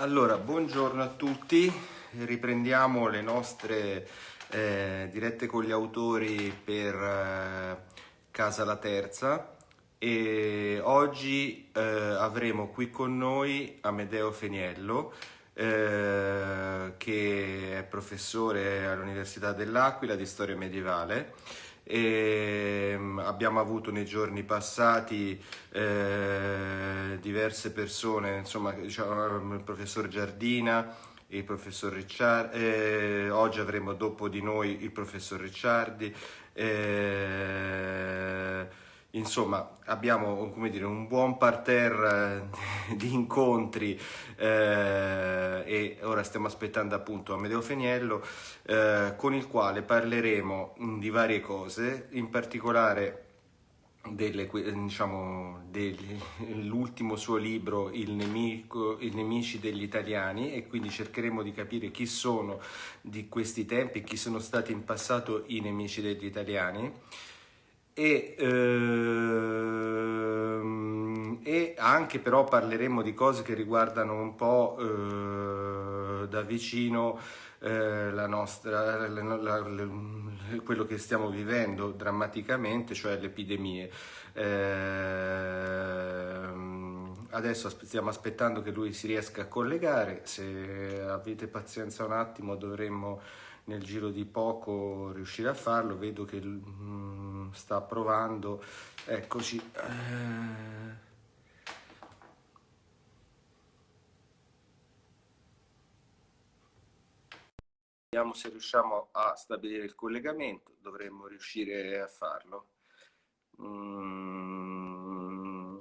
Allora, buongiorno a tutti, riprendiamo le nostre eh, dirette con gli autori per eh, Casa la Terza. E oggi eh, avremo qui con noi Amedeo Feniello eh, che è professore all'Università dell'Aquila di storia medievale e ehm, abbiamo avuto nei giorni passati eh, diverse persone, insomma diciamo, il professor Giardina, il professor Ricciardi, eh, oggi avremo dopo di noi il professor Ricciardi, eh, insomma abbiamo dire, un buon parterre eh, di incontri eh, e ora stiamo aspettando appunto Amedeo Feniello eh, con il quale parleremo di varie cose, in particolare diciamo, dell'ultimo suo libro il, nemico, I nemici degli italiani e quindi cercheremo di capire chi sono di questi tempi, chi sono stati in passato i nemici degli italiani e, ehm, e, anche però parleremo di cose che riguardano un po' eh, da vicino eh, la nostra, la, la, la, quello che stiamo vivendo drammaticamente, cioè le epidemie. Eh, adesso stiamo aspettando che lui si riesca a collegare, se avete pazienza un attimo dovremmo nel giro di poco riuscire a farlo, vedo che mm, sta provando, eccoci. Eh... Vediamo se riusciamo a stabilire il collegamento, dovremmo riuscire a farlo. Mm...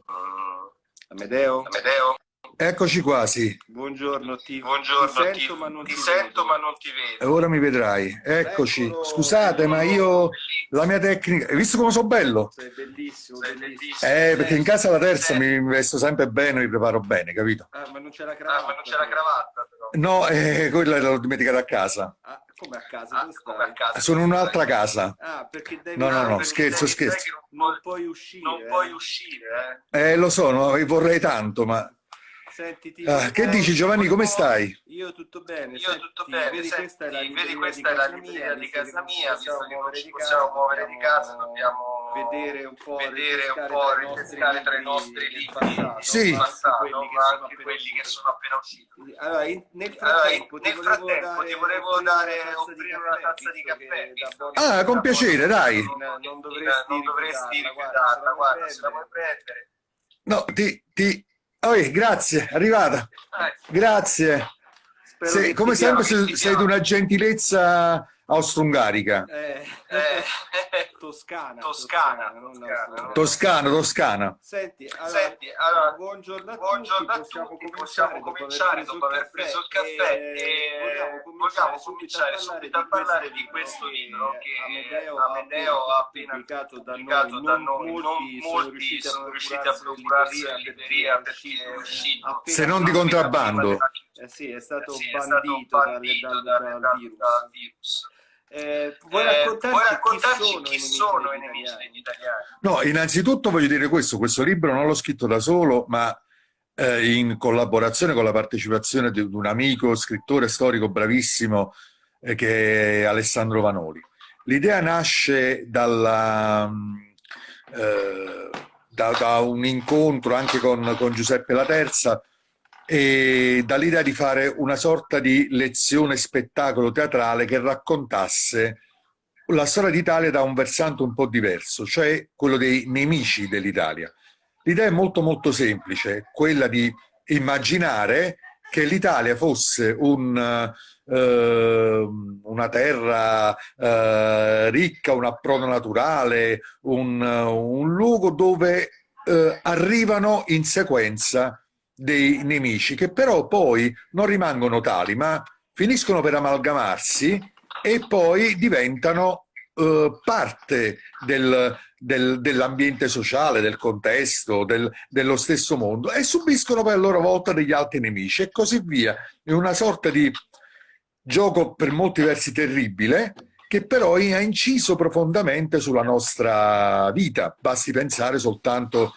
Amedeo? Amedeo? Eccoci quasi. Buongiorno, ti, Buongiorno, ti sento, ti, ma, non ti, ti sento ma non ti vedo. Ora mi vedrai. Eccoci. Eccolo. Scusate, ma io la mia tecnica. Hai visto come sono bello? Sei bellissimo, Sei bellissimo. Eh, perché in casa la terza mi vesto sempre bene, mi preparo bene, capito? Ah, ma non c'è la cravatta. Ah, ma non c'è la cravatta però. No, eh, quella l'ho dimenticata a casa. Ah, come a casa? Ah, come a casa? Sono in un'altra casa. Ah, perché devi... No, no, no, scherzo, scherzo. Non puoi uscire. Non puoi uscire, eh. Eh, lo so, no, vorrei tanto, ma Sentiti, ah, che dici Giovanni, come stai? Io tutto bene. Io senti, tutto bene. Vedi, senti, questa è la libreria, questa è la libreria di casa mia, visto che non ci possiamo muovere di casa, dobbiamo vedere un po', vedere un po' ripescare tra i nostri libri sì. passato, ma anche quelli che sono appena usciti. Allora, in, nel frattempo, allora, nel frattempo ti volevo dare, offrire una tazza di caffè. Ah, con piacere, dai. Non dovresti rifiutarla, guarda, se la vuoi prendere. No, ti, ti, Oh, grazie, arrivata. Grazie. Sei, come sempre sei di una gentilezza austro-ungarica. Eh, eh, toscana. Toscana. Toscana, toscana, toscana. Senti, allora, Senti, allora buongiorno a buongiorno tutti, possiamo cominciare, possiamo cominciare dopo aver preso il caffè e, e vogliamo cominciare subito a parlare di questo libro che Amedeo ha appena pubblicato da noi, da noi. non molti sono riusciti a procurarsi in libreria perché è uscito. Se non di contrabbando. Eh sì, è stato sì, bandito, è stato bandito dal, dal, dal, virus. Dal virus. Eh, vuoi raccontarci, eh, vuoi raccontarci chi, sono, chi sono i nemici degli italiani? No, innanzitutto voglio dire questo, questo libro non l'ho scritto da solo, ma eh, in collaborazione con la partecipazione di un amico, scrittore storico bravissimo, eh, che è Alessandro Vanoli. L'idea nasce dalla, mm, eh, da, da, un incontro anche con, con Giuseppe La Terza, e dall'idea di fare una sorta di lezione spettacolo teatrale che raccontasse la storia d'Italia da un versante un po' diverso, cioè quello dei nemici dell'Italia. L'idea è molto molto semplice, quella di immaginare che l'Italia fosse un, eh, una terra eh, ricca, un approdo naturale, un, un luogo dove eh, arrivano in sequenza dei nemici che però poi non rimangono tali ma finiscono per amalgamarsi e poi diventano eh, parte del, del, dell'ambiente sociale, del contesto, del, dello stesso mondo e subiscono per loro volta degli altri nemici e così via. È una sorta di gioco per molti versi terribile che però ha inciso profondamente sulla nostra vita. Basti pensare soltanto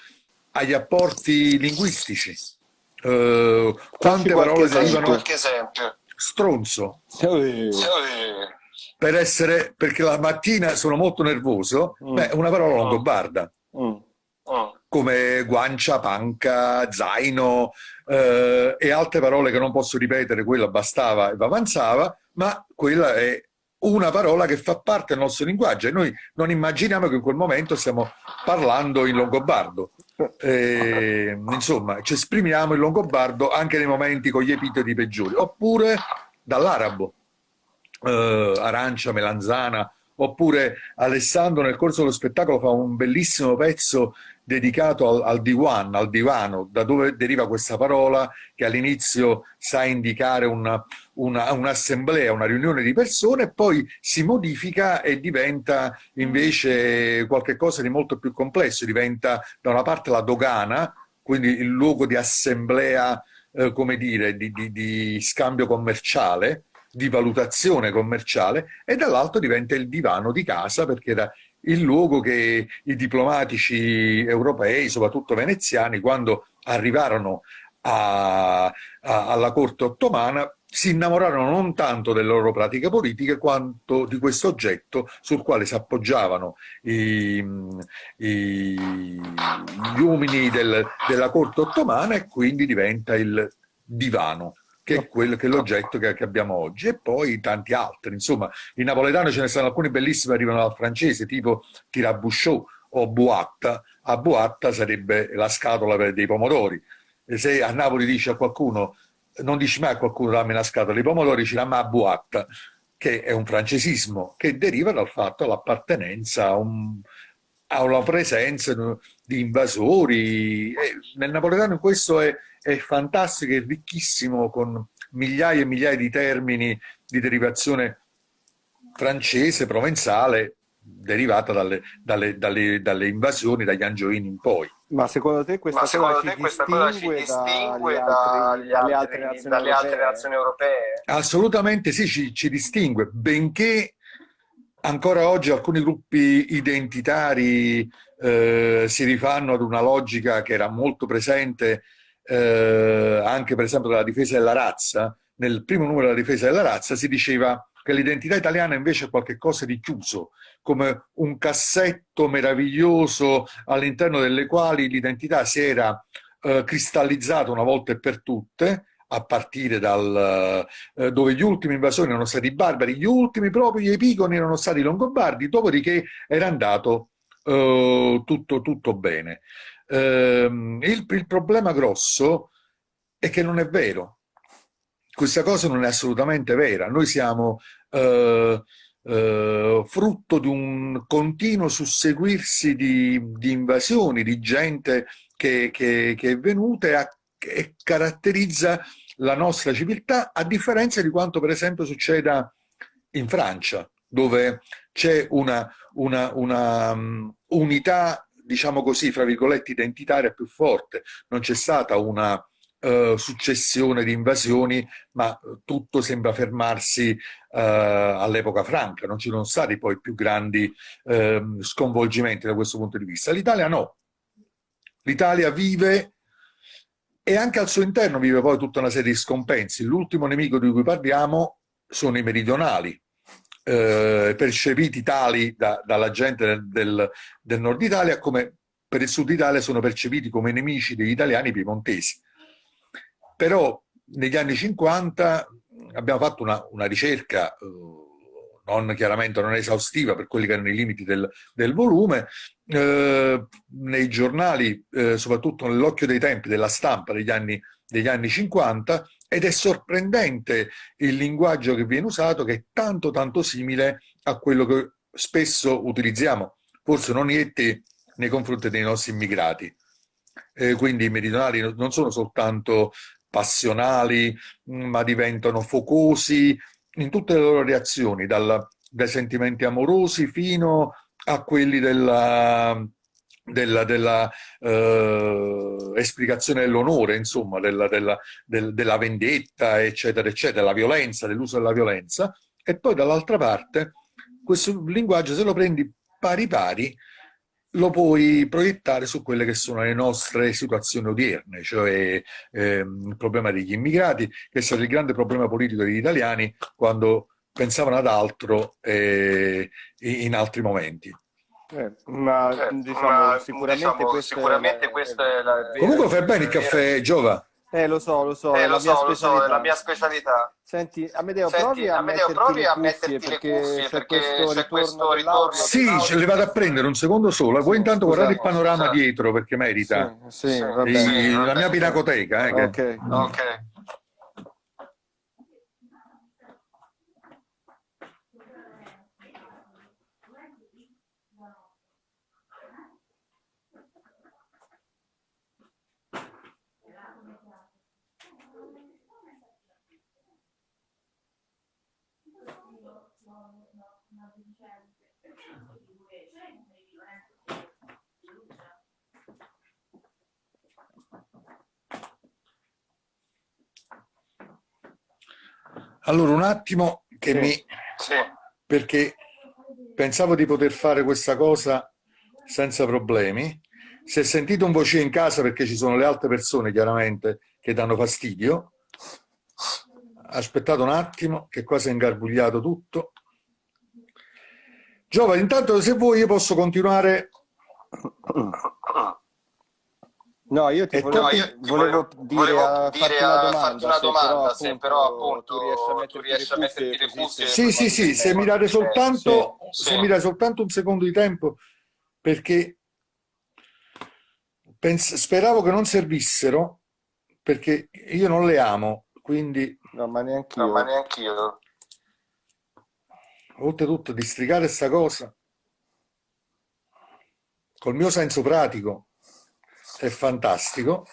agli apporti linguistici Uh, quante parole derivano? Qualche esempio. Stronzo. Sì. Per essere, perché la mattina sono molto nervoso, mm. beh, una parola longobarda. Mm. Mm come guancia, panca, zaino eh, e altre parole che non posso ripetere, quella bastava e avanzava, ma quella è una parola che fa parte del nostro linguaggio e noi non immaginiamo che in quel momento stiamo parlando in longobardo. Eh, insomma, ci esprimiamo in longobardo anche nei momenti con gli epiteti peggiori, oppure dall'arabo, eh, arancia, melanzana, oppure Alessandro nel corso dello spettacolo fa un bellissimo pezzo dedicato al, al diwan, al divano, da dove deriva questa parola? Che all'inizio sa indicare un'assemblea, una, una riunione di persone, poi si modifica e diventa invece qualcosa di molto più complesso, diventa da una parte la dogana, quindi il luogo di assemblea, eh, come dire, di, di, di scambio commerciale, di valutazione commerciale e dall'altro diventa il divano di casa perché era il luogo che i diplomatici europei, soprattutto veneziani, quando arrivarono a, a, alla corte ottomana si innamorarono non tanto delle loro pratiche politiche quanto di questo oggetto sul quale si appoggiavano i, i, gli uomini del, della corte ottomana e quindi diventa il divano che è quello che è l'oggetto che, che, abbiamo oggi, e poi tanti altri. Insomma, in napoletano ce ne sono alcuni bellissimi, arrivano dal francese, tipo tirabouchot o boatta. A boatta sarebbe la scatola dei pomodori. E se a Napoli dici a qualcuno, non dici mai a qualcuno dammi una scatola di pomodori, dici la ma boatta, che è un francesismo, che deriva dal fatto dell'appartenenza a, un, a una presenza di invasori. E nel napoletano questo è è fantastico, è ricchissimo con migliaia e migliaia di termini di derivazione francese, provenzale, derivata dalle, dalle, dalle, dalle invasioni, dagli angioini in poi. Ma secondo te questa, secondo cosa, te ci questa cosa ci distingue dalle altre, dalle nazioni, europee? Assolutamente sì, ci, ci distingue, benché ancora oggi alcuni gruppi identitari eh, si rifanno ad una logica che era molto presente eh, anche per esempio della difesa della razza, nel primo numero della difesa della razza si diceva che l'identità italiana invece è qualcosa di chiuso, come un cassetto meraviglioso all'interno delle quali l'identità si era eh, cristallizzata una volta e per tutte, a partire dal eh, dove gli ultimi invasori erano stati i barbari, gli ultimi proprio gli epigoni erano stati i longobardi, dopodiché era andato eh, tutto, tutto bene. Ehm, il, il problema grosso è che non è vero. Questa cosa non è assolutamente vera. Noi siamo eh, eh, frutto di un continuo susseguirsi di, di invasioni, di gente che, che, che è venuta e, a, e, caratterizza la nostra civiltà, a differenza di quanto per esempio succeda in Francia, dove c'è una, una, una um, unità diciamo così, fra virgolette, identitaria più forte. Non c'è stata una uh, successione di invasioni, ma tutto sembra fermarsi uh, all'epoca franca. Non ci sono stati poi più grandi uh, sconvolgimenti da questo punto di vista. L'Italia no. L'Italia vive e anche al suo interno vive poi tutta una serie di scompensi. L'ultimo nemico di cui parliamo sono i meridionali, eh, percepiti tali da, dalla gente del, del, del, nord Italia come per il sud Italia sono percepiti come nemici degli italiani piemontesi. Però negli anni 50 abbiamo fatto una, una ricerca, eh, non chiaramente non esaustiva per quelli che erano i limiti del, del volume, eh, nei giornali, eh, soprattutto nell'occhio dei tempi della stampa degli anni, degli anni 50, ed è sorprendente il linguaggio che viene usato che è tanto tanto simile a quello che spesso utilizziamo, forse non te, nei confronti dei nostri immigrati. Eh, quindi i meridionali non sono soltanto passionali, ma diventano focosi in tutte le loro reazioni, dal, dai sentimenti amorosi fino a quelli della, della, della eh, esplicazione dell'onore, insomma, della, della, del, della vendetta, eccetera, eccetera, della violenza, dell'uso della violenza, e poi dall'altra parte questo linguaggio se lo prendi pari pari lo puoi proiettare su quelle che sono le nostre situazioni odierne, cioè ehm, il problema degli immigrati, che è stato il grande problema politico degli italiani quando pensavano ad altro eh, in altri momenti. Eh, ma, eh, diciamo, ma sicuramente, diciamo, questa, sicuramente è la, questa è la, Comunque fai bene il caffè, Giova. Eh, lo so, lo so, eh, lo, so lo so, è la mia specialità. Senti, Amedeo, Senti, provi a Amedeo, provi a metterti le cuffie, perché, perché c'è questo ritorno. Sì, ce le vado a prendere un secondo solo. Voi intanto guardate il panorama dietro perché merita. Sì, sì, sì, la mia pinacoteca. Eh, ok. ok. Allora, un attimo che sì, mi... Sì. Perché pensavo di poter fare questa cosa senza problemi. Se sentite un voce in casa perché ci sono le altre persone, chiaramente, che danno fastidio, aspettate un attimo che qua si è ingarbugliato tutto. Giova, intanto se vuoi io posso continuare No, io ti volevo, no, io ti volevo, dire, volevo a dire farti una domanda, una domanda se, però, appunto, se però appunto tu riesci a metterti le cuffie. Sì, sì, sì, se mi date soltanto, sì, se mi soltanto un secondo di tempo, perché pens- speravo che non servissero, perché io non le amo, quindi... No, ma neanche io. No, ma neanche io. Oltretutto, districare questa cosa col mio senso pratico è fantastico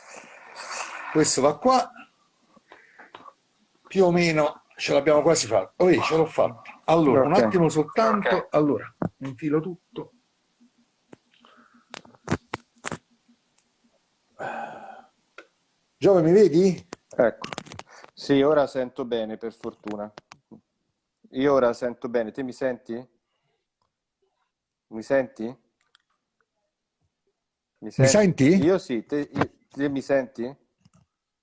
questo va qua più o meno ce l'abbiamo quasi fatta oh, ce l'ho fatta allora okay. un attimo soltanto okay. allora infilo tutto Giove mi vedi? ecco sì ora sento bene per fortuna io ora sento bene te mi senti? mi senti? Mi senti? Mi senti? Io sì, te, io, te mi senti?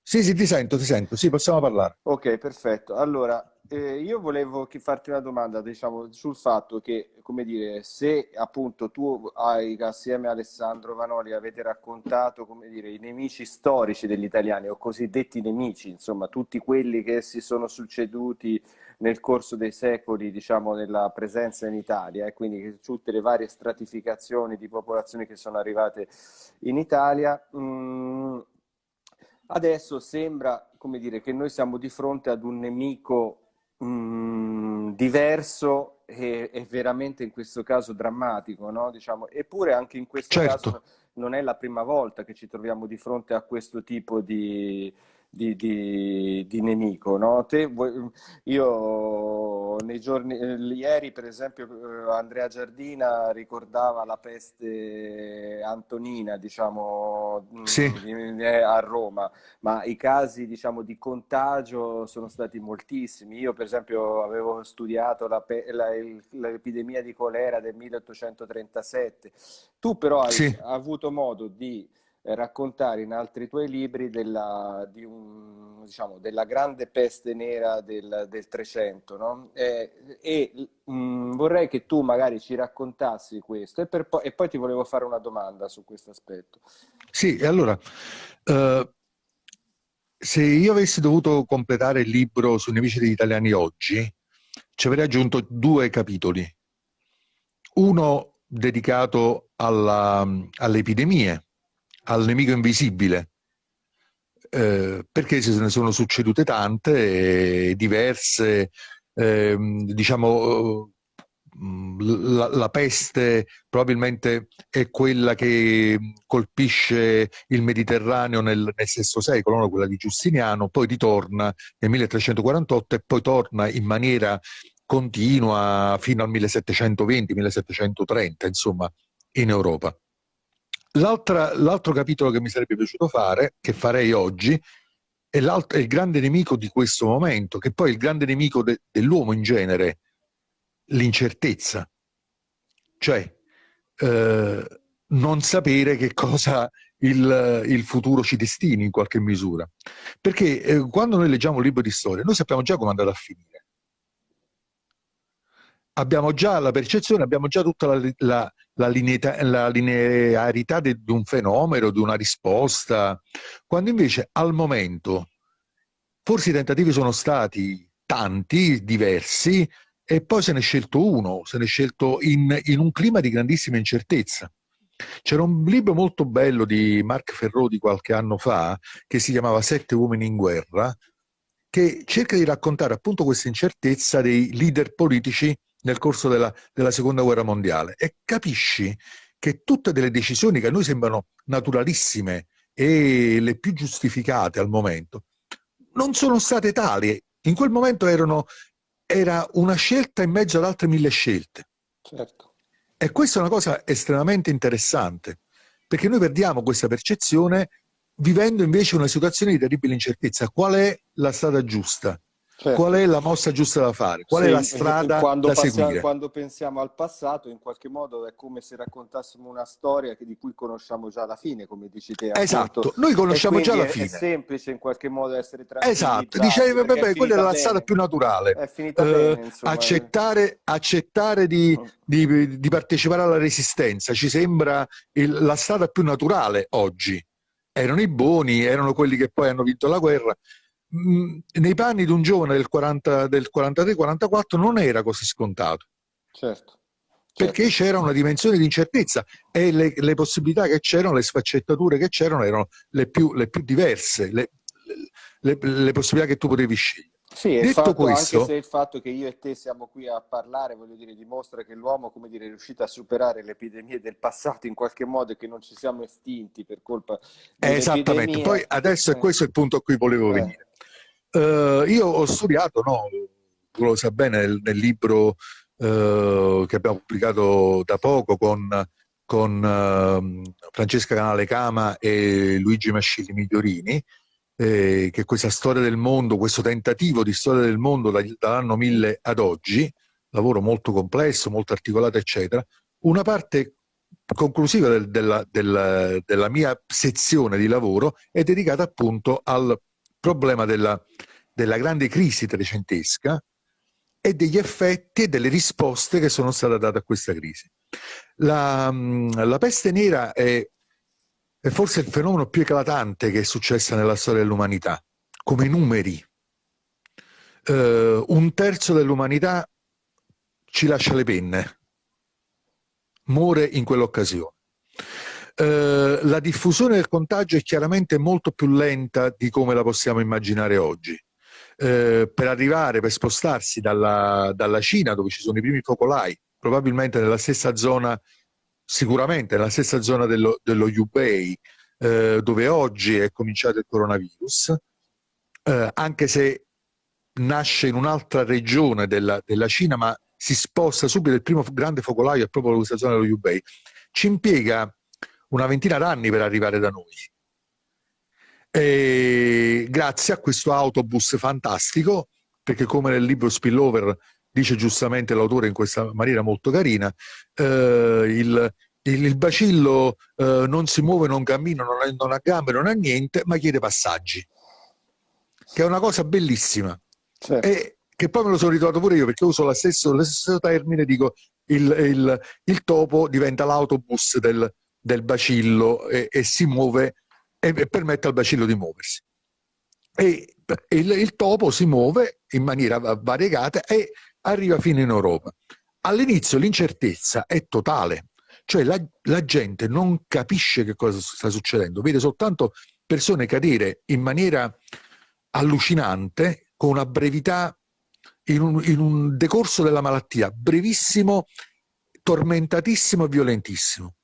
Sì, sì, ti sento, ti sento, sì, possiamo parlare. Ok, perfetto. Allora, eh, io volevo farti una domanda, diciamo, sul fatto che, come dire, se appunto tu hai, assieme a Alessandro Vanoli, avete raccontato, come dire, i nemici storici degli italiani, o cosiddetti nemici, insomma, tutti quelli che si sono succeduti nel corso dei secoli diciamo, nella presenza in Italia e quindi tutte le varie stratificazioni di popolazioni che sono arrivate in Italia. Mm, adesso sembra come dire, che noi siamo di fronte ad un nemico mm, diverso e, e, veramente in questo caso drammatico, no? diciamo, eppure anche in questo certo. caso non è la prima volta che ci troviamo di fronte a questo tipo di, di, di, di nemico. No? Te, io nei giorni, eh, ieri per esempio eh, Andrea Giardina ricordava la peste antonina diciamo, mm, sì. a Roma, ma i casi diciamo, di contagio sono stati moltissimi. Io per esempio avevo studiato l'epidemia di colera del 1837, tu però hai sì. avuto modo di raccontare in altri tuoi libri della, di un, diciamo, della grande peste nera del, 300 no? e, e mh, mm, vorrei che tu magari ci raccontassi questo e, po- e, poi ti volevo fare una domanda su questo aspetto. Sì, allora, uh, se io avessi dovuto completare il libro sui nemici degli italiani oggi, ci avrei aggiunto due capitoli. Uno dedicato alle epidemie, al nemico invisibile, eh, perché se ne sono succedute tante, diverse, eh, diciamo, la, la, peste probabilmente è quella che colpisce il Mediterraneo nel, nel VI secolo, no? quella di Giustiniano, poi ritorna nel 1348 e poi torna in maniera continua fino al 1720-1730, insomma, in Europa. L'altro capitolo che mi sarebbe piaciuto fare, che farei oggi, è, è, il grande nemico di questo momento, che poi è il grande nemico de, dell'uomo in genere, l'incertezza. Cioè, eh, non sapere che cosa il, il, futuro ci destini in qualche misura. Perché eh, quando noi leggiamo un libro di storia, noi sappiamo già come andrà a finire. Abbiamo già la percezione, abbiamo già tutta la, la, la, linearità, la linearità di un fenomeno, di una risposta, quando invece al momento forse i tentativi sono stati tanti, diversi, e poi se ne è scelto uno, se ne è scelto in, in un clima di grandissima incertezza. C'era un libro molto bello di Mark Ferro di qualche anno fa che si chiamava Sette uomini in guerra, che cerca di raccontare appunto questa incertezza dei leader politici nel corso della, della seconda guerra mondiale e capisci che tutte delle decisioni che a noi sembrano naturalissime e le più giustificate al momento non sono state tali. In quel momento erano, era una scelta in mezzo ad altre mille scelte. Certo. E questa è una cosa estremamente interessante, perché noi perdiamo questa percezione vivendo invece una situazione di terribile incertezza. Qual è la strada giusta? Certo. Qual è la mossa giusta da fare? Qual sì, è la strada quando da passiamo, seguire? Quando pensiamo al passato, in qualche modo è come se raccontassimo una storia di cui conosciamo già la fine, come dici te. Esatto, appunto. noi conosciamo già la fine. È semplice in qualche modo essere Esatto, dicevi, vabbè, quella è la strada più naturale. È finita uh, bene. Accettare, accettare di, di, di, partecipare alla resistenza ci sembra il, la strada più naturale oggi. Erano i buoni, erano quelli che poi hanno vinto la guerra nei panni di un giovane del, 40, del 43-44 non era così scontato. Certo. Perché certo. c'era una dimensione di incertezza e le, le possibilità che c'erano, le sfaccettature che c'erano erano le più, le più diverse, le, le, le possibilità che tu potevi scegliere. Sì, Detto fatto, questo, anche se il fatto che io e te siamo qui a parlare, voglio dire, dimostra che l'uomo, come dire, è riuscito a superare le epidemie del passato in qualche modo e che non ci siamo estinti per colpa Esattamente, poi adesso è questo il punto a cui volevo eh. venire. Uh, io ho studiato, no, tu lo sai bene, nel, nel libro uh, che abbiamo pubblicato da poco con, con uh, Francesca Canale Cama e Luigi Mascilli Migliorini, eh, che questa storia del mondo, questo tentativo di storia del mondo da, dall'anno 1000 ad oggi, lavoro molto complesso, molto articolato, eccetera, una parte conclusiva del, della, della, della mia sezione di lavoro è dedicata appunto al problema della, della grande crisi trecentesca e degli effetti e delle risposte che sono state date a questa crisi. La, la peste nera è, è, forse il fenomeno più eclatante che è successo nella storia dell'umanità, come numeri. Uh, un terzo dell'umanità ci lascia le penne, muore in quell'occasione. Eh, la diffusione del contagio è chiaramente molto più lenta di come la possiamo immaginare oggi. Eh, per arrivare, per spostarsi dalla, dalla, Cina, dove ci sono i primi focolai, probabilmente nella stessa zona, sicuramente nella stessa zona dello, dello Yubei, eh, dove oggi è cominciato il coronavirus, eh, anche se nasce in un'altra regione della, della, Cina, ma si sposta subito, il primo grande focolaio è proprio questa zona dello Yubei, ci impiega una ventina d'anni per arrivare da noi. E grazie a questo autobus fantastico, perché come nel libro Spillover dice giustamente l'autore in questa maniera molto carina, eh, il, il, il, bacillo eh, non si muove, non cammina, non ha, non ha, gambe, non ha niente, ma chiede passaggi, che è una cosa bellissima. Certo. E che poi me lo sono ritrovato pure io, perché uso lo stesso, lo stesso termine, dico il, il topo diventa l'autobus del, del bacillo e, e si muove e, e, permette al bacillo di muoversi. E il, il topo si muove in maniera variegata e arriva fino in Europa. All'inizio l'incertezza è totale, cioè la, la, gente non capisce che cosa sta succedendo, vede soltanto persone cadere in maniera allucinante, con una brevità, in un, in un decorso della malattia brevissimo, tormentatissimo e violentissimo.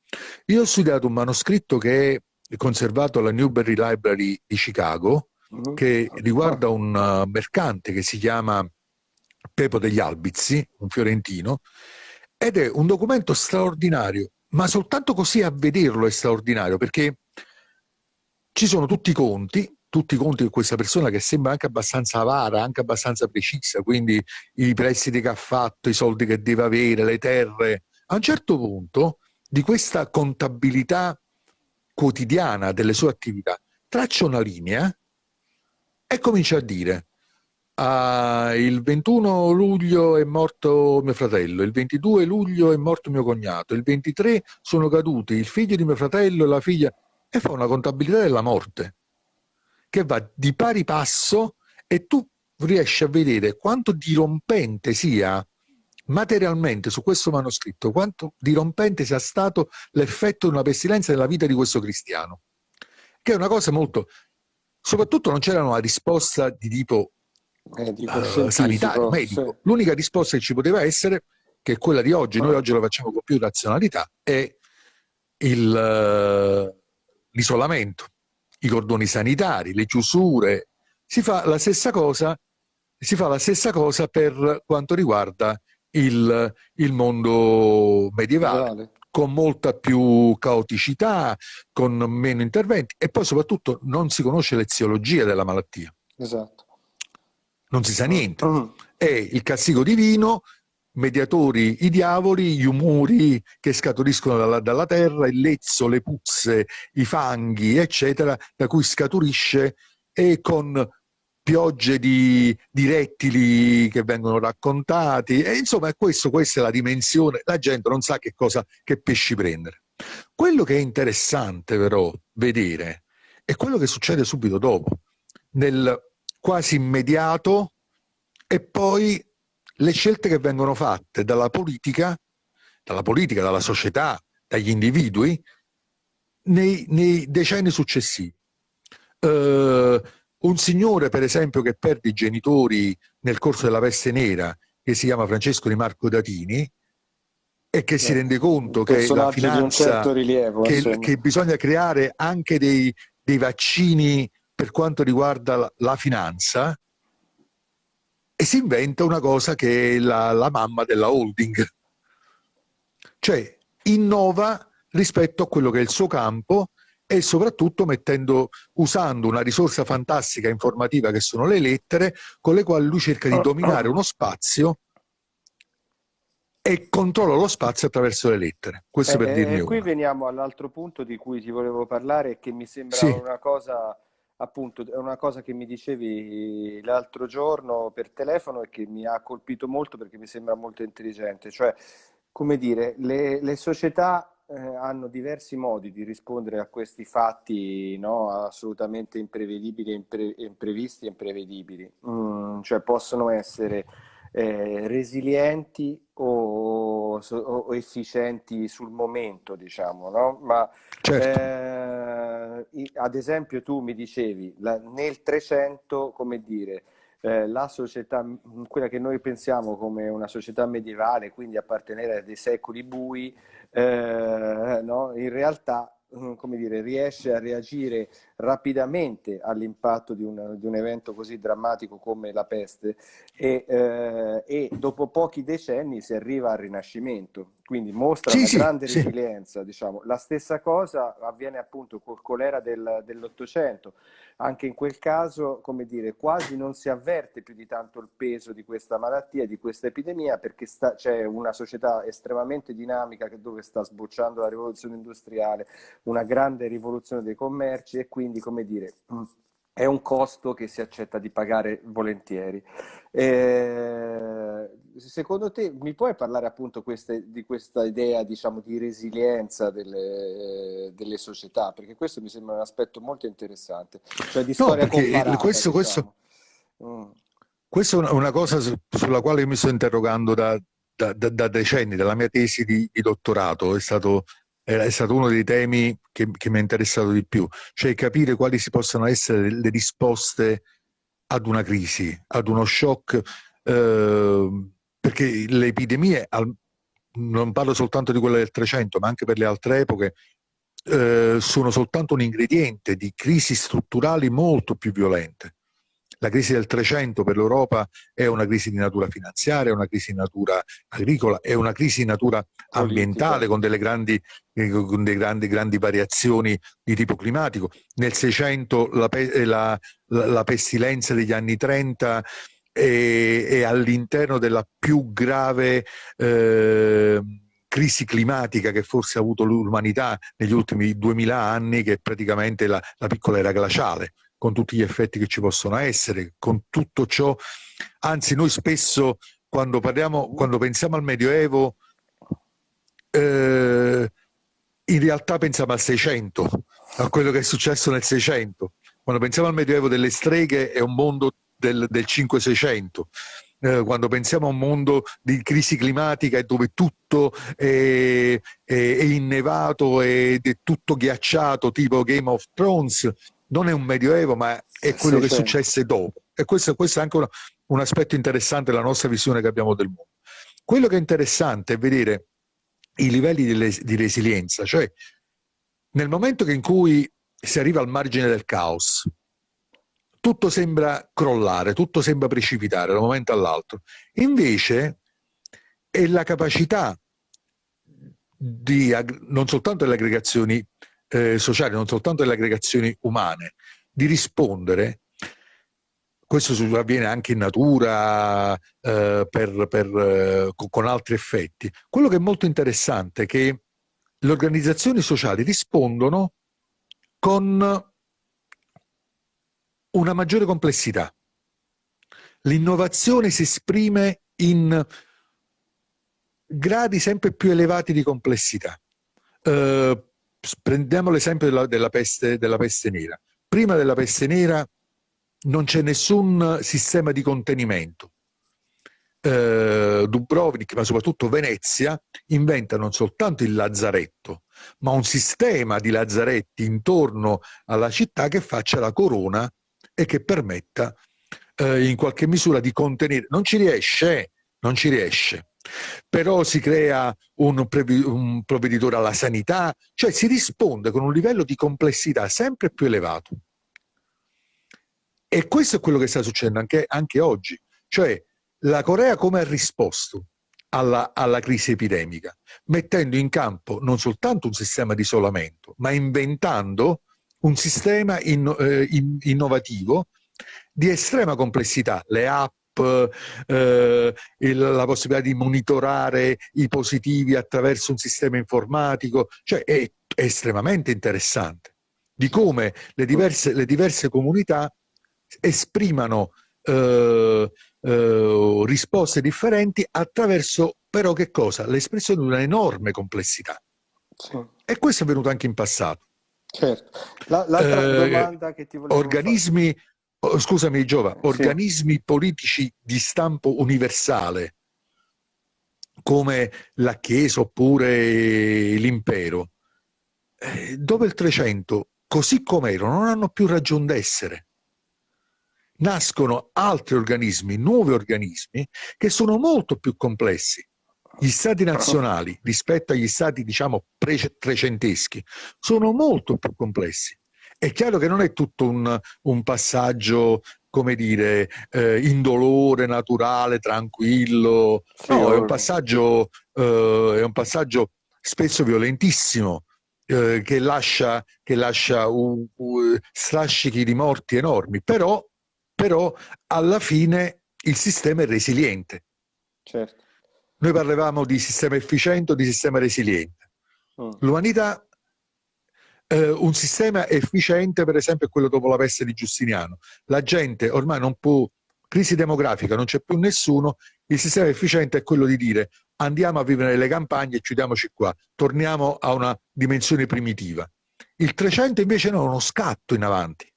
Io ho studiato un manoscritto che è conservato alla Newberry Library di Chicago, mm-hmm. che riguarda un uh, mercante che si chiama Pepo degli Albizi, un fiorentino, ed è un documento straordinario, ma soltanto così a vederlo è straordinario, perché ci sono tutti i conti, tutti i conti di questa persona che sembra anche abbastanza avara, anche abbastanza precisa, quindi i prestiti che ha fatto, i soldi che deve avere, le terre. A un certo punto di questa contabilità quotidiana delle sue attività, traccia una linea e comincia a dire ah, il 21 luglio è morto mio fratello, il 22 luglio è morto mio cognato, il 23 sono caduti il figlio di mio fratello e la figlia e fa una contabilità della morte che va di pari passo e tu riesci a vedere quanto dirompente sia materialmente su questo manoscritto, quanto dirompente sia stato l'effetto di una pestilenza nella vita di questo cristiano. Che è una cosa molto... Soprattutto non c'era una risposta di tipo uh, sanitario, medico. Sì. L'unica risposta che ci poteva essere, che è quella di oggi, noi oggi lo facciamo con più razionalità, è l'isolamento, i cordoni sanitari, le chiusure. Si fa la stessa cosa, si fa la stessa cosa per quanto riguarda il, il mondo medievale. medievale con molta più caoticità, con meno interventi e poi soprattutto non si conosce l'eziologia della malattia. Esatto. Non si sa niente. Mm. È il castigo divino, mediatori i diavoli, gli umori che scaturiscono dalla, dalla terra, il lezzo, le puzze, i fanghi, eccetera, da cui scaturisce e con piogge di, di, rettili che vengono raccontati e insomma questo, questa è la dimensione la gente non sa che cosa che pesci prendere quello che è interessante però vedere è quello che succede subito dopo nel quasi immediato e poi le scelte che vengono fatte dalla politica dalla politica, dalla società, dagli individui nei, nei decenni successivi. Uh, un signore, per esempio, che perde i genitori nel corso della peste nera, che si chiama Francesco di Marco Datini, e che eh, si rende conto che la finanza, certo rilievo, che, che, bisogna creare anche dei, dei, vaccini per quanto riguarda la, finanza, e si inventa una cosa che è la, la mamma della holding. Cioè, innova rispetto a quello che è il suo campo e soprattutto mettendo, usando una risorsa fantastica informativa che sono le lettere, con le quali lui cerca di dominare uno spazio e controlla lo spazio attraverso le lettere. Questo eh, per dirne eh, Qui una. veniamo all'altro punto di cui ti volevo parlare, che mi sembra sì. una cosa appunto è una cosa che mi dicevi l'altro giorno per telefono e che mi ha colpito molto perché mi sembra molto intelligente, cioè come dire, le, le società eh, hanno diversi modi di rispondere a questi fatti no? assolutamente imprevedibili, impre- imprevisti e imprevedibili. Mm, cioè possono essere eh, resilienti o, o, efficienti sul momento, diciamo, no? Ma certo. eh, ad esempio tu mi dicevi la, nel 300, come dire, eh, la società, quella che noi pensiamo come una società medievale, quindi appartenere a dei secoli bui, eh, no? in realtà mm, come dire, riesce a reagire rapidamente all'impatto di, di un, evento così drammatico come la peste e, eh, e, dopo pochi decenni si arriva al rinascimento, quindi mostra sì, una sì, grande sì. resilienza. Diciamo. La stessa cosa avviene appunto col colera del, dell'Ottocento, anche in quel caso, come dire, quasi non si avverte più di tanto il peso di questa malattia, di questa epidemia, perché c'è una società estremamente dinamica che dove sta sbocciando la rivoluzione industriale, una grande rivoluzione dei commerci e quindi, come dire, è un costo che si accetta di pagare volentieri. Eh, secondo te mi puoi parlare appunto queste, di questa idea diciamo, di resilienza delle, delle, società? Perché questo mi sembra un aspetto molto interessante. Cioè di storia no, comparata, questo, diciamo. mm. questo, è una cosa sulla quale mi sto interrogando da, da, da, da decenni, dalla mia tesi di, di dottorato. È stato è stato uno dei temi che, che mi ha interessato di più, cioè capire quali si possono essere le risposte ad una crisi, ad uno shock, eh, perché le epidemie, non parlo soltanto di quelle del 300, ma anche per le altre epoche, eh, sono soltanto un ingrediente di crisi strutturali molto più violente. La crisi del 300 per l'Europa è una crisi di natura finanziaria, è una crisi di natura agricola, è una crisi di natura ambientale con delle grandi, eh, con delle grandi, grandi variazioni di tipo climatico. Nel 600 la, la, la, la pestilenza degli anni 30 è, è all'interno della più grave eh, crisi climatica che forse ha avuto l'umanità negli ultimi duemila anni, che è praticamente la, la piccola era glaciale, con tutti gli effetti che ci possono essere, con tutto ciò. Anzi, noi spesso quando, parliamo, quando pensiamo al Medioevo, eh, in realtà pensiamo al 600, a quello che è successo nel 600. Quando pensiamo al Medioevo delle streghe è un mondo del, del 5-600. Eh, quando pensiamo a un mondo di crisi climatica dove tutto è, è, è innevato ed è tutto ghiacciato, tipo Game of Thrones, non è un medioevo, ma è quello sì, che sì. successe dopo. E questo, questo è anche una, un aspetto interessante della nostra visione che abbiamo del mondo. Quello che è interessante è vedere i livelli di, di resilienza, cioè nel momento in cui si arriva al margine del caos, tutto sembra crollare, tutto sembra precipitare da un momento all'altro. Invece è la capacità di, non soltanto delle aggregazioni eh, sociali, non soltanto delle aggregazioni umane, di rispondere questo avviene anche in natura eh, per, per, eh, con altri effetti. Quello che è molto interessante è che le organizzazioni sociali rispondono con una maggiore complessità. L'innovazione si esprime in gradi sempre più elevati di complessità. Eh, prendiamo l'esempio della, della, peste, della peste nera. Prima della peste nera non c'è nessun sistema di contenimento. Eh, Dubrovnik, ma soprattutto Venezia, inventa non soltanto il lazzaretto, ma un sistema di lazzaretti intorno alla città che faccia la corona e che permetta eh, in qualche misura di contenere. Non ci riesce, non ci riesce. Però si crea un, un provveditore alla sanità, cioè si risponde con un livello di complessità sempre più elevato. E questo è quello che sta succedendo anche, anche oggi. Cioè la Corea come ha risposto alla, alla, crisi epidemica? Mettendo in campo non soltanto un sistema di isolamento, ma inventando un sistema in, eh, in, innovativo di estrema complessità. Le app, eh, il, la possibilità di monitorare i positivi attraverso un sistema informatico, cioè è, è estremamente interessante di come le diverse, le diverse comunità esprimano eh, eh, risposte differenti attraverso però che cosa? L'espressione di un'enorme complessità. Sì. E questo è avvenuto anche in passato. Certo. L'altra eh, domanda che ti volevo organismi, fare... Scusami Giova, sì. organismi politici di stampo universale come la Chiesa oppure l'impero, eh, dove il 300, così come erano, non hanno più ragione d'essere nascono altri organismi, nuovi organismi, che sono molto più complessi. Gli stati nazionali rispetto agli stati, diciamo, trecenteschi sono molto più complessi. È chiaro che non è tutto un, un passaggio, come dire, eh, indolore, naturale, tranquillo. No, è un passaggio, eh, è un passaggio spesso violentissimo, eh, che lascia, che lascia un, un, strascichi di morti enormi, però però alla fine il sistema è resiliente. Certo. Noi parlavamo di sistema efficiente o di sistema resiliente. Mm. L'umanità, eh, un sistema efficiente per esempio è quello dopo la peste di Giustiniano. La gente ormai non può, crisi demografica, non c'è più nessuno, il sistema efficiente è quello di dire andiamo a vivere nelle campagne e chiudiamoci qua, torniamo a una dimensione primitiva. Il 300 invece no, è uno scatto in avanti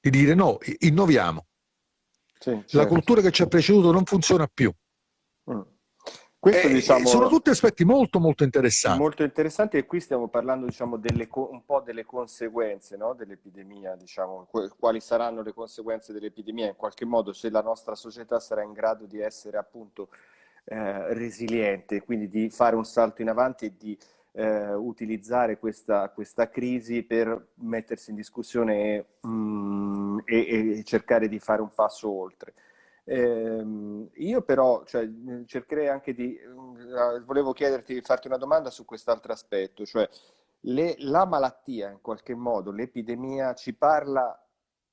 di dire no, innoviamo. Sì, certo. La cultura che ci ha preceduto non funziona più. Questo, eh, diciamo, sono tutti aspetti molto molto interessanti. Molto interessanti e qui stiamo parlando diciamo, delle, un po' delle conseguenze no? dell'epidemia, diciamo, quali saranno le conseguenze dell'epidemia, in qualche modo se la nostra società sarà in grado di essere appunto eh, resiliente, quindi di fare un salto in avanti e di eh, utilizzare questa, questa, crisi per mettersi in discussione mh, mm, e, e, cercare di fare un passo oltre. Eh, io però cioè, cercherei anche di, volevo chiederti, farti una domanda su quest'altro aspetto, cioè le, la malattia in qualche modo, l'epidemia ci parla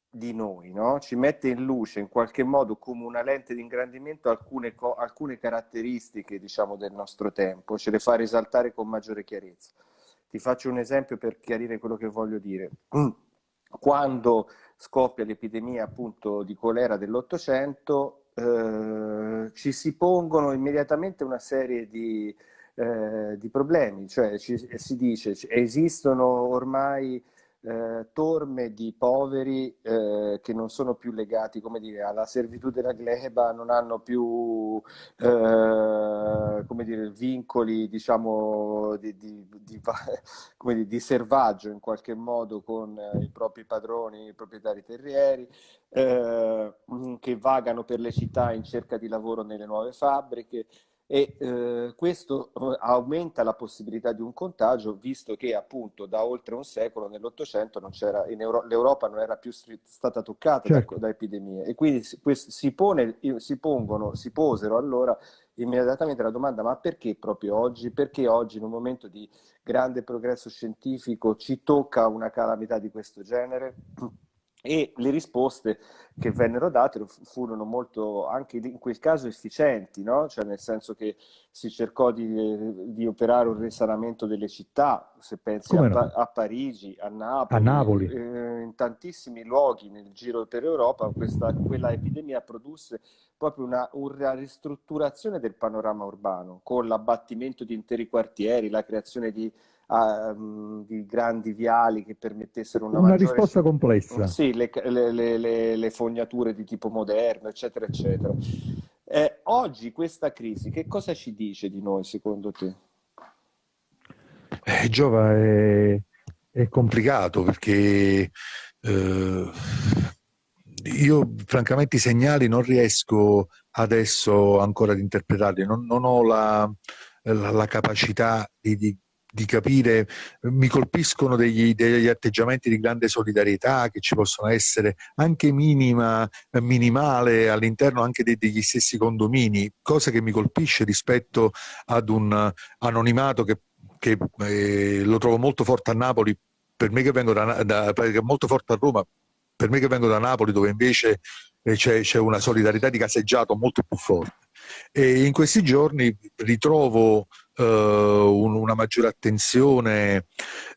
di noi, no? ci mette in luce in qualche modo come una lente di ingrandimento alcune, alcune caratteristiche diciamo, del nostro tempo, ce le fa risaltare con maggiore chiarezza. Ti faccio un esempio per chiarire quello che voglio dire. Quando scoppia l'epidemia appunto di colera dell'Ottocento, eh, ci si pongono immediatamente una serie di, eh, di problemi, cioè ci, si dice esistono ormai eh, torme di poveri eh, che non sono più legati come dire, alla servitù della gleba, non hanno più eh, come dire, vincoli diciamo, di, di, di, dire, di, servaggio in qualche modo con eh, i propri padroni, i proprietari terrieri, eh, che vagano per le città in cerca di lavoro nelle nuove fabbriche e eh, questo eh, aumenta la possibilità di un contagio visto che appunto da oltre un secolo nell'Ottocento l'Europa non era più stata toccata certo. da, da, epidemie e quindi si, si, pone, si, pongono, si posero allora immediatamente la domanda ma perché proprio oggi? Perché oggi in un momento di grande progresso scientifico ci tocca una calamità di questo genere? E le risposte che vennero date furono molto, anche in quel caso, efficienti, no? cioè nel senso che si cercò di, di operare un risanamento delle città, se pensi a, no? a, Parigi, a Napoli, a Napoli. Eh, in tantissimi luoghi nel giro per Europa, questa, quella epidemia produsse proprio una, una ristrutturazione del panorama urbano, con l'abbattimento di interi quartieri, la creazione di um, di grandi viali che permettessero una, una maggiore... risposta complessa. Sì, le, le, le, le, fognature di tipo moderno, eccetera, eccetera. Eh, oggi questa crisi, che cosa ci dice di noi secondo te? Eh, Giova, è, è complicato perché eh, io francamente i segnali non riesco adesso ancora ad interpretarli, non, non ho la, la, la capacità di, di, di capire, mi colpiscono degli, degli, atteggiamenti di grande solidarietà che ci possono essere anche minima, minimale all'interno anche dei, degli stessi condomini, cosa che mi colpisce rispetto ad un anonimato che, che eh, lo trovo molto forte a Napoli, per me che vengo da, da molto forte a Roma, per me che vengo da Napoli dove invece eh, c'è, una solidarietà di caseggiato molto più forte. E in questi giorni ritrovo un, una maggiore attenzione.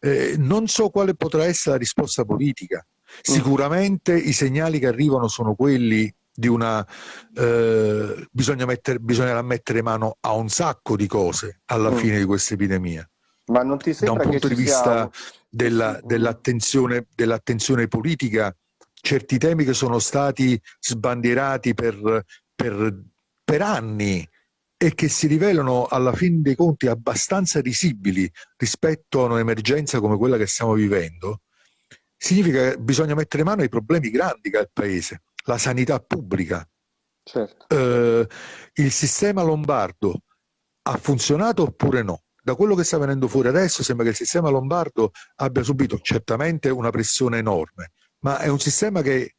Eh, non so quale potrà essere la risposta politica. Mm. Sicuramente mm. i segnali che arrivano sono quelli di una eh, bisogna mettere, bisognerà mettere mano a un sacco di cose alla mm. fine di questa epidemia. Ma non ti sembra da un punto di vista della, dell'attenzione, dell'attenzione politica, certi temi che sono stati sbandierati per, per, per anni e che si rivelano alla fine dei conti abbastanza risibili rispetto a un'emergenza come quella che stiamo vivendo, significa che bisogna mettere mano ai problemi grandi che ha il Paese, la sanità pubblica. Certo. Eh, il sistema lombardo ha funzionato oppure no? Da quello che sta venendo fuori adesso sembra che il sistema lombardo abbia subito certamente una pressione enorme, ma è un sistema che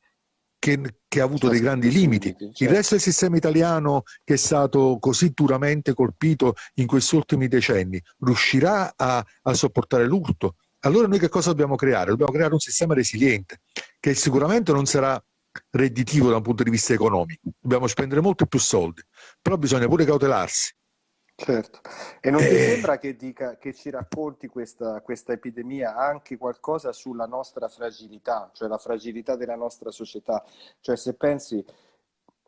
che, che, ha avuto dei grandi limiti. Il certo. resto del sistema italiano che è stato così duramente colpito in questi ultimi decenni riuscirà a, a sopportare l'urto? Allora noi che cosa dobbiamo creare? Dobbiamo creare un sistema resiliente che sicuramente non sarà redditivo da un punto di vista economico. Dobbiamo spendere molto più soldi, però bisogna pure cautelarsi Certo, e non ti eh... sembra che, dica, che ci racconti questa, questa, epidemia anche qualcosa sulla nostra fragilità, cioè la fragilità della nostra società? Cioè se pensi,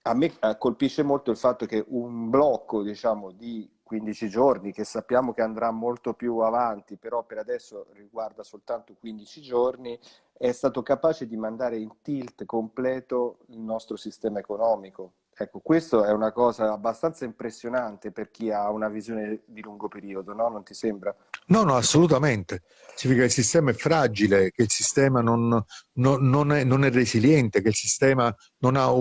a me eh, colpisce molto il fatto che un blocco diciamo, di 15 giorni, che sappiamo che andrà molto più avanti, però per adesso riguarda soltanto 15 giorni, è stato capace di mandare in tilt completo il nostro sistema economico Ecco, questo è una cosa abbastanza impressionante per chi ha una visione di lungo periodo, no? Non ti sembra? No, no, assolutamente. Significa che il sistema è fragile, che il sistema non, non, non, è, non è, resiliente, che il sistema non ha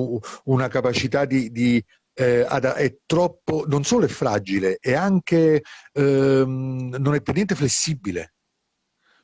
una capacità di, di eh, è troppo, non solo è fragile, è anche ehm, non è per niente flessibile.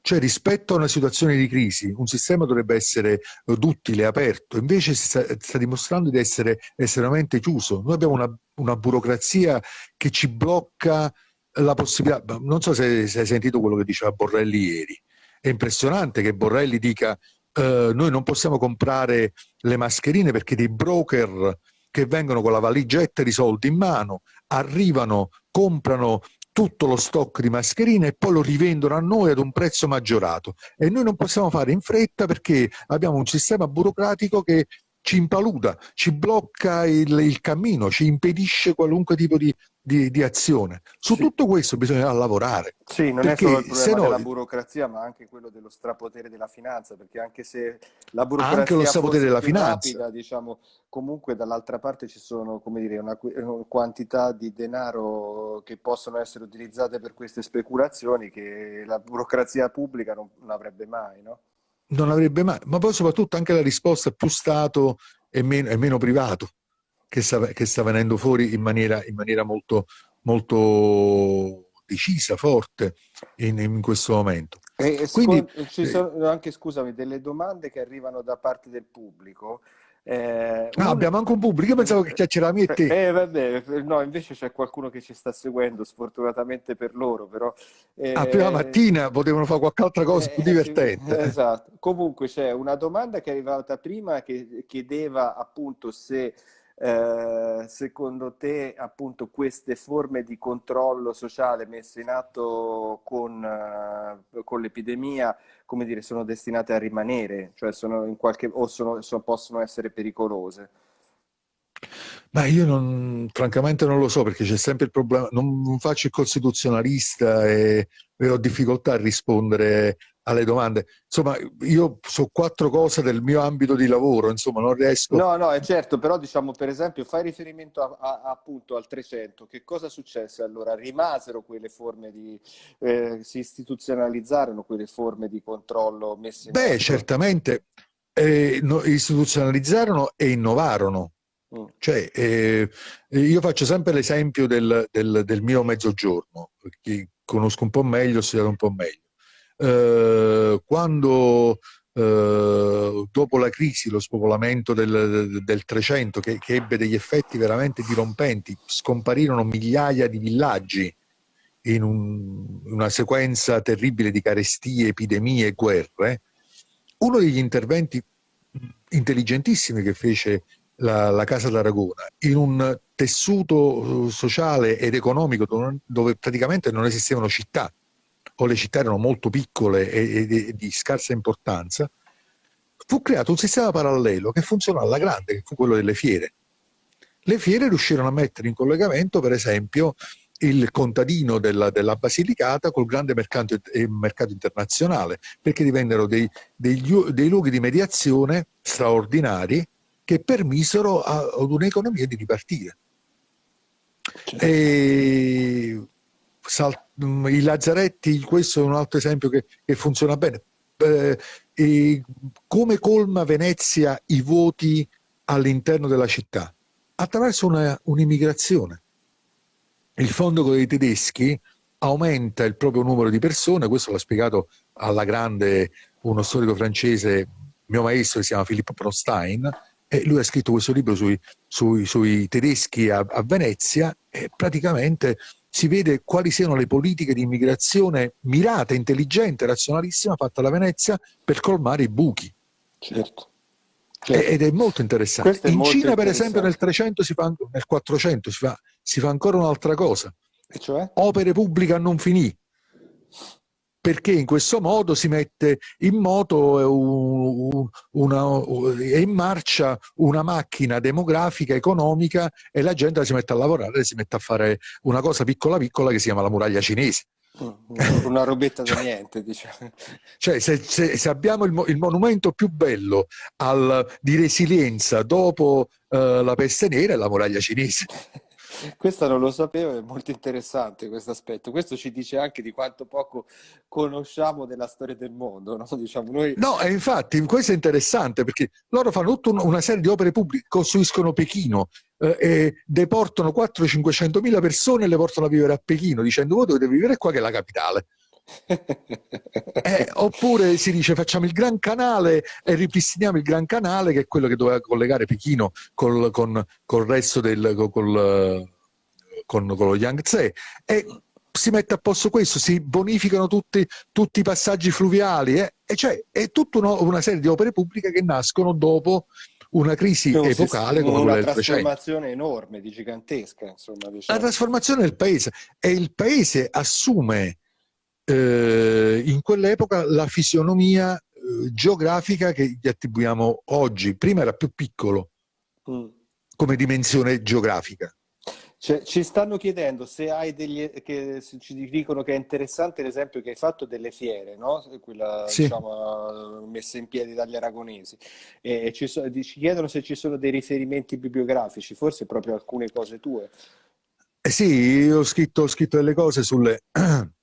Cioè rispetto a una situazione di crisi un sistema dovrebbe essere duttile, aperto, invece si sta, sta dimostrando di essere estremamente chiuso. Noi abbiamo una, una, burocrazia che ci blocca la possibilità, non so se, se hai sentito quello che diceva Borrelli ieri, è impressionante che Borrelli dica eh, noi non possiamo comprare le mascherine perché dei broker che vengono con la valigetta di soldi in mano, arrivano, comprano tutto lo stock di mascherine e poi lo rivendono a noi ad un prezzo maggiorato. E noi non possiamo fare in fretta perché abbiamo un sistema burocratico che ci impaluda, ci blocca il, il cammino, ci impedisce qualunque tipo di, di, di azione. Su sì. tutto questo bisogna lavorare. Sì, non è solo il problema no... della burocrazia, ma anche quello dello strapotere della finanza, perché anche se la burocrazia anche lo strapotere della finanza. Rapida, diciamo, comunque dall'altra parte ci sono come dire, una, una, quantità di denaro che possono essere utilizzate per queste speculazioni che la burocrazia pubblica non, non avrebbe mai, no? Non avrebbe mai, ma poi soprattutto anche la risposta più Stato e meno, e meno privato che sta, che sta, venendo fuori in maniera, in maniera molto, molto decisa, forte in, in questo momento. E, Quindi, ci sono anche, scusami, delle domande che arrivano da parte del pubblico eh, un... abbiamo anche un pubblico, io pensavo che e te. Eh, vabbè, no, invece c'è qualcuno che ci sta seguendo, sfortunatamente per loro, però... Eh... Ah, prima mattina potevano fare qualche altra cosa eh, più divertente. Sì, esatto. Comunque c'è una domanda che è arrivata prima che chiedeva appunto se eh, secondo te appunto queste forme di controllo sociale messe in atto con, uh, con l'epidemia come dire, sono destinate a rimanere, cioè sono in qualche, o sono, sono, possono essere pericolose? Ma io non, francamente non lo so perché c'è sempre il problema, non, non faccio il costituzionalista e, e, ho difficoltà a rispondere alle domande. Insomma, io so quattro cose del mio ambito di lavoro, insomma, non riesco... No, no, è certo, però diciamo, per esempio, fai riferimento a, a, appunto al 300, che cosa successe allora? Rimasero quelle forme di... Eh, si istituzionalizzarono quelle forme di controllo messe in Beh, atto? certamente eh, no, istituzionalizzarono e innovarono. Mm. Cioè, eh, io faccio sempre l'esempio del, del, del mio mezzogiorno, che conosco un po' meglio, ho studiato un po' meglio eh, quando eh, dopo la crisi, lo spopolamento del, del 300 che, che, ebbe degli effetti veramente dirompenti, scomparirono migliaia di villaggi in un, una sequenza terribile di carestie, epidemie e guerre, uno degli interventi intelligentissimi che fece la, la, Casa d'Aragona in un tessuto sociale ed economico dove praticamente non esistevano città, o le città erano molto piccole e, e, e di scarsa importanza, fu creato un sistema parallelo che funzionò alla grande, che fu quello delle fiere. Le fiere riuscirono a mettere in collegamento, per esempio, il contadino della, della Basilicata col grande mercato, eh, mercato internazionale, perché divennero dei, dei, dei, luoghi di mediazione straordinari che permisero ad un'economia di ripartire. Certo. E Mm, i lazzaretti, questo è un altro esempio che, che funziona bene. Eh, come colma Venezia i voti all'interno della città? Attraverso un'immigrazione. Il fondo con i tedeschi aumenta il proprio numero di persone, questo l'ha spiegato alla grande uno storico francese, mio maestro, che si chiama Philippe Prostein, e lui ha scritto questo libro sui, sui, sui tedeschi a, a Venezia e praticamente si vede quali siano le politiche di immigrazione mirate, intelligente, razionalissima fatta da Venezia per colmare i buchi. Certo. certo. Ed è molto interessante. È In molto Cina, per esempio, nel 300 si fa, nel 400 si fa, si fa ancora un'altra cosa. Cioè? Opere pubbliche a non finire perché in questo modo si mette in moto e in marcia una macchina demografica, economica e la gente si mette a lavorare, si mette a fare una cosa piccola piccola che si chiama la muraglia cinese. Mm, una robetta da niente, diciamo. Cioè, se, se, se abbiamo il, il, monumento più bello al, di resilienza dopo uh, la peste nera è la muraglia cinese. Questo non lo sapevo, è molto interessante questo aspetto. Questo ci dice anche di quanto poco conosciamo della storia del mondo. No, diciamo noi... no e infatti questo è interessante perché loro fanno tutta una serie di opere pubbliche, costruiscono Pechino eh, e deportano 400-500 mila persone e le portano a vivere a Pechino dicendo voi dovete vivere qua che è la capitale. Eh, oppure si dice facciamo il Gran Canale e ripristiniamo il Gran Canale che è quello che doveva collegare Pechino col, con, col resto del col, con, con lo Yangtze e si mette a posto questo, si bonificano tutti, tutti i passaggi fluviali, eh? e cioè è tutta uno, una serie di opere pubbliche che nascono dopo una crisi un epocale come quella del 300. Una trasformazione enorme, di gigantesca. Insomma, diciamo. La trasformazione del paese e il paese assume eh, in quell'epoca la fisionomia eh, geografica che gli attribuiamo oggi. Prima era più piccolo mm. come dimensione geografica. Cioè, ci stanno chiedendo se hai degli che ci dicono che è interessante l'esempio che hai fatto delle fiere, no? quella sì. diciamo, messa in piedi dagli aragonesi. E ci, so, ci, chiedono se ci sono dei riferimenti bibliografici, forse proprio alcune cose tue. Eh sì, io ho scritto, ho scritto delle cose sulle,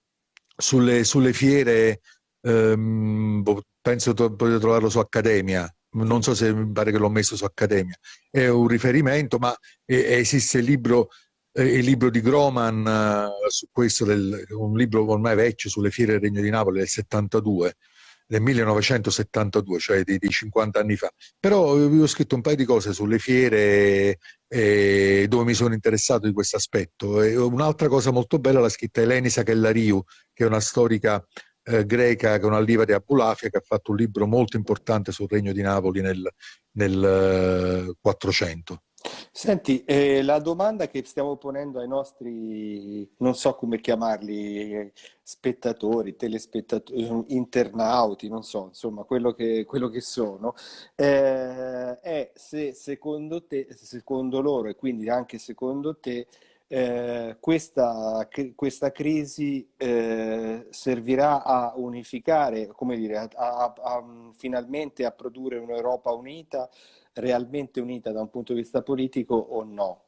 sulle, sulle fiere, ehm, penso potete trovarlo su Accademia, non so se mi pare che l'ho messo su Accademia, è un riferimento, ma esiste il libro il libro di Groman uh, su questo, del, un libro ormai vecchio sulle fiere del Regno di Napoli del 72, del 1972, cioè di, di 50 anni fa. Però io ho scritto un paio di cose sulle fiere eh, dove mi sono interessato di questo aspetto. E un'altra cosa molto bella l'ha scritta Eleni Kellariu, che è una storica eh, greca, che è un'allieva di Abulafia, che ha fatto un libro molto importante sul Regno di Napoli nel, nel uh, 400. Senti, eh, la domanda che stiamo ponendo ai nostri, non so come chiamarli, spettatori, telespettatori, internauti, non so, insomma, quello che, quello che sono, eh, è se secondo te, secondo loro e quindi anche secondo te, eh, questa, questa, crisi eh, servirà a unificare, come dire, a, a, a, finalmente a produrre un'Europa unita realmente unita da un punto di vista politico o no?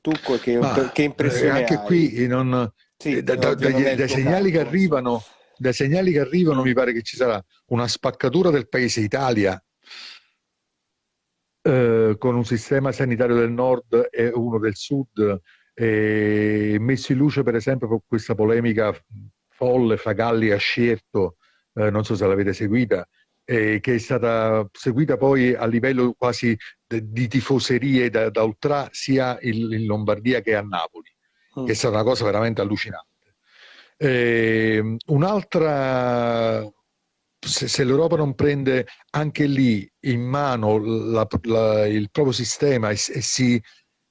Tu che, Ma, che impressione anche hai? qui non, sì, eh, da, da, dai, dai segnali che arrivano dai segnali che arrivano mi pare che ci sarà una spaccatura del paese Italia eh, con un sistema sanitario del nord e uno del sud eh, messo in luce per esempio con questa polemica folle fra Galli e Ascierto eh, non so se l'avete seguita eh, che è stata seguita poi a livello quasi di tifoserie da, da ultra sia in, Lombardia che a Napoli, mm. che è stata una cosa veramente allucinante. Eh, un'altra, se, se l'Europa non prende anche lì in mano la, la, il proprio sistema e, e si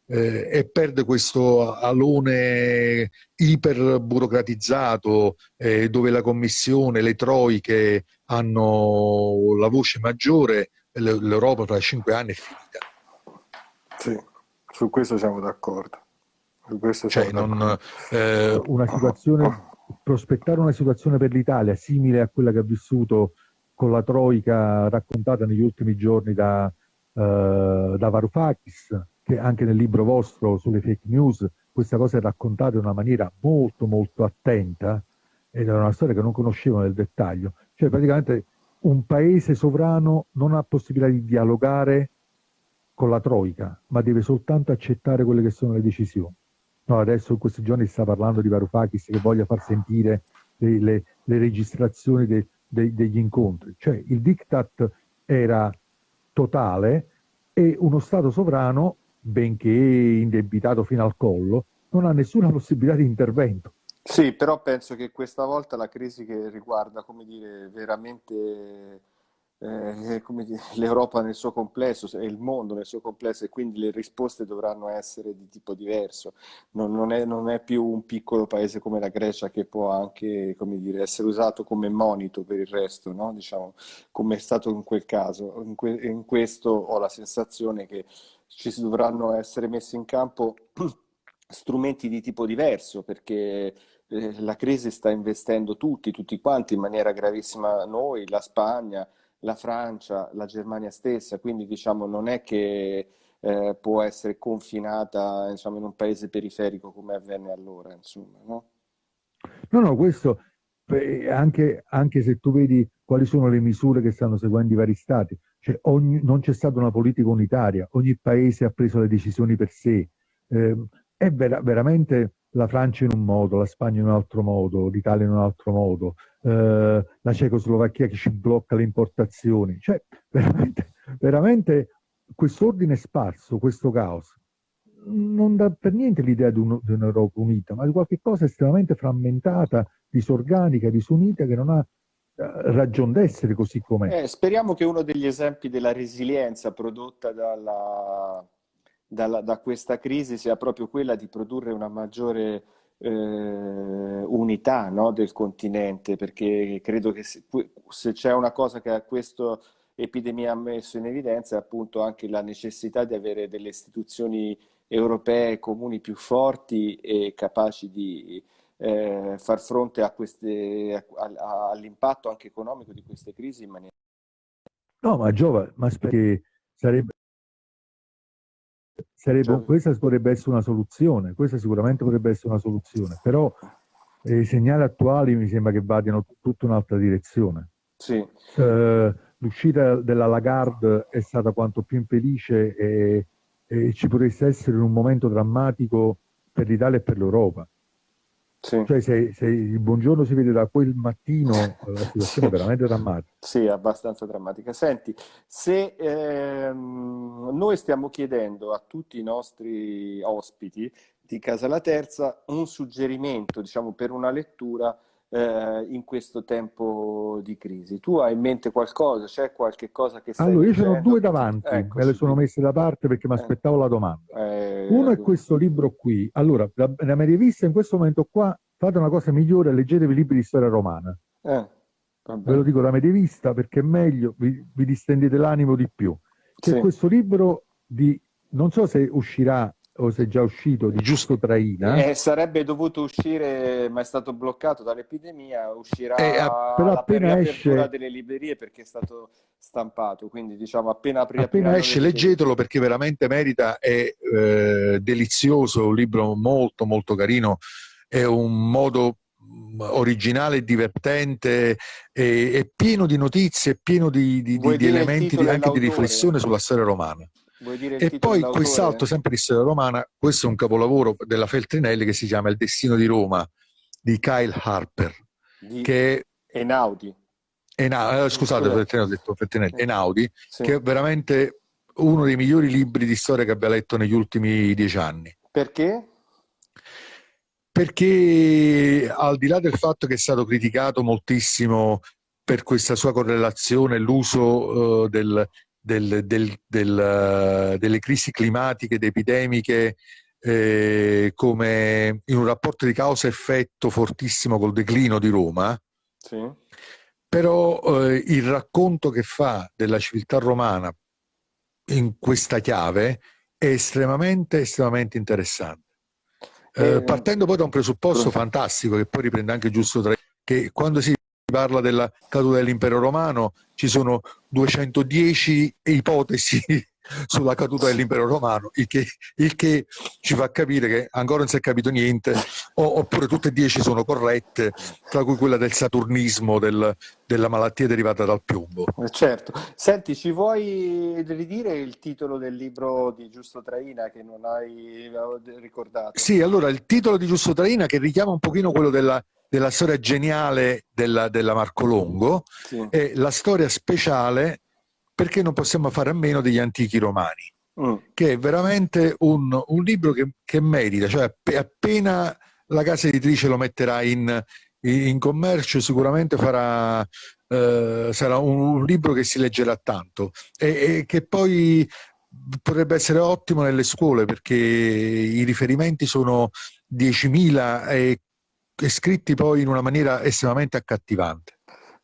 eh, e perde questo alone iper burocratizzato eh, dove la commissione, le troiche hanno la voce maggiore, l'Europa tra cinque anni è finita. Sì, su questo siamo d'accordo. Cioè, non, eh, una situazione, prospettare una situazione per l'Italia simile a quella che ha vissuto con la Troica raccontata negli ultimi giorni da, uh, da Varoufakis, che anche nel libro vostro sulle fake news questa cosa è raccontata in una maniera molto molto attenta ed era una storia che non conoscevo nel dettaglio. Cioè praticamente un paese sovrano non ha possibilità di dialogare con la Troica, ma deve soltanto accettare quelle che sono le decisioni. No, adesso in questi giorni si sta parlando di Varoufakis che voglia far sentire le, le, le registrazioni de, de, degli incontri. Cioè il diktat era totale e uno Stato sovrano benché indebitato fino al collo, non ha nessuna possibilità di intervento. Sì, però penso che questa volta la crisi che riguarda, come dire, veramente eh, l'Europa nel suo complesso e il mondo nel suo complesso e quindi le risposte dovranno essere di tipo diverso. Non, non, è, non è, più un piccolo paese come la Grecia che può anche dire, essere usato come monito per il resto, no? diciamo, come è stato in quel caso. In, que, in questo ho la sensazione che ci dovranno essere messi in campo strumenti di tipo diverso perché eh, la crisi sta investendo tutti, tutti quanti in maniera gravissima noi, la Spagna, la Francia, la Germania stessa, quindi diciamo non è che eh, può essere confinata diciamo, in un paese periferico come avvenne allora, insomma, no? No, no, questo anche, anche se tu vedi quali sono le misure che stanno seguendo i vari stati, cioè ogni, non c'è stata una politica unitaria, ogni paese ha preso le decisioni per sé. Eh, è vera, veramente la Francia in un modo, la Spagna in un altro modo, l'Italia in un altro modo, eh, la Cecoslovacchia che ci blocca le importazioni. Cioè, veramente, veramente questo ordine sparso, questo caos, non dà per niente l'idea di, un, di un'Europa unita, ma di qualche cosa estremamente frammentata, disorganica, disunita, che non ha ragione d'essere così com'è. Eh, speriamo che uno degli esempi della resilienza prodotta dalla, dalla, da questa crisi sia proprio quella di produrre una maggiore eh, unità no, del continente, perché credo che se, se c'è una cosa che questa epidemia ha messo in evidenza è appunto anche la necessità di avere delle istituzioni europee comuni più forti e capaci di eh, far fronte all'impatto anche economico di queste crisi in maniera... No, ma Giova, ma perché sarebbe, sarebbe, questa potrebbe essere una soluzione, questa sicuramente potrebbe essere una soluzione, però eh, i segnali attuali mi sembra che vadano tutta un'altra direzione. Sì. Eh, l'uscita della Lagarde è stata quanto più infelice e, e ci potreste essere in un momento drammatico per l'Italia e per l'Europa. Sì. Cioè se, se, il buongiorno si vede da quel mattino, la situazione è veramente drammatica. Sì, abbastanza drammatica. Senti, se ehm, noi stiamo chiedendo a tutti i nostri ospiti di Casa La Terza un suggerimento, diciamo, per una lettura eh, in questo tempo di crisi. Tu hai in mente qualcosa? C'è qualche cosa che stai Allora, io ce ne ho due davanti, ecco, me le sono messe da parte perché mi eh. aspettavo eh. la domanda. Eh, Uno è questo libro qui. Allora, la, la medievista in questo momento qua, fate una cosa migliore, leggetevi libri di storia romana. Eh, Ve lo dico da medievista perché è meglio, vi, vi distendete l'animo di più. C'è sì. questo libro di, non so se uscirà o se è già uscito, di Giusto Traina. Eh, sarebbe dovuto uscire, ma è stato bloccato dall'epidemia, uscirà eh, però appena per esce... delle librerie perché è stato stampato, quindi diciamo appena apri, Appena esce leggetelo perché veramente merita, è eh, delizioso, un libro molto molto carino, è un modo mm, originale divertente e, è pieno di notizie, pieno di, di, di elementi anche di riflessione sulla storia romana e poi quest'altro, sempre di storia romana, questo è un capolavoro della Feltrinelli che si chiama Il destino di Roma, di Kyle Harper. Di che Enaudi. Ena, eh, scusate, ho detto Feltrinelli, Enaudi, sì. che è veramente uno dei migliori libri di storia che abbia letto negli ultimi dieci anni. Perché? Perché al di là del fatto che è stato criticato moltissimo per questa sua correlazione, l'uso uh, del, del, del, del, delle crisi climatiche ed epidemiche eh, come in un rapporto di causa-effetto fortissimo col declino di Roma, sì. però eh, il racconto che fa della civiltà romana in questa chiave è estremamente, estremamente interessante. Eh, eh partendo poi da un presupposto fantastico che poi riprende anche giusto tra che quando si parla della caduta dell'impero romano, ci sono 210 ipotesi sulla caduta dell'impero romano, il che, il che, ci fa capire che ancora non si è capito niente, o, oppure tutte e dieci sono corrette, tra cui quella del saturnismo, del, della malattia derivata dal piombo. Eh, certo. Senti, ci vuoi ridire il titolo del libro di Giusto Traina che non hai ricordato? Sì, allora il titolo di Giusto Traina che richiama un pochino quello della della storia geniale della, della Marco Longo sì. e la storia speciale perché non possiamo fare a meno degli antichi romani, mm. che è veramente un, un libro che, che, merita, cioè appena la casa editrice lo metterà in, in commercio sicuramente farà, eh, sarà un, libro che si leggerà tanto e, e che poi potrebbe essere ottimo nelle scuole perché i riferimenti sono 10.000 e e scritti poi in una maniera estremamente accattivante.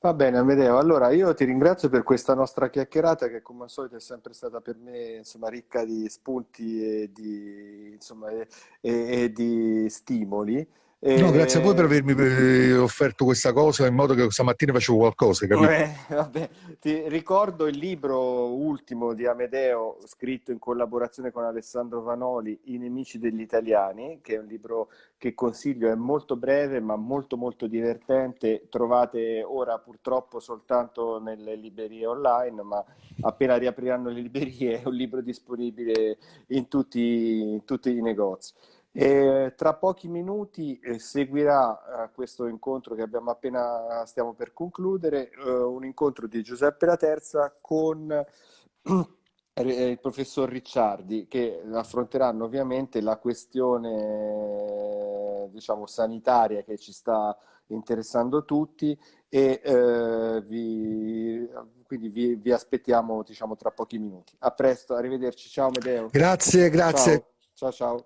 Va bene Amedeo, allora io ti ringrazio per questa nostra chiacchierata che come al solito è sempre stata per me insomma, ricca di spunti e di, insomma, e, e di stimoli. No, grazie a voi per avermi eh, offerto questa cosa in modo che stamattina facevo qualcosa, capito? Eh, vabbè. Ti ricordo il libro ultimo di Amedeo, scritto in collaborazione con Alessandro Vanoli, I nemici degli italiani, che è un libro che consiglio, è molto breve ma molto molto divertente. Trovate ora purtroppo soltanto nelle librerie online, ma appena riapriranno le librerie è un libro disponibile in tutti, in tutti i negozi. E tra pochi minuti eh, seguirà eh, questo incontro che abbiamo appena stiamo per concludere, eh, un incontro di Giuseppe La Terza con il professor Ricciardi che affronteranno ovviamente la questione diciamo sanitaria che ci sta interessando tutti e eh, vi, quindi vi, vi aspettiamo diciamo tra pochi minuti. A presto, arrivederci, ciao Medeo. Grazie, grazie. ciao. ciao. ciao.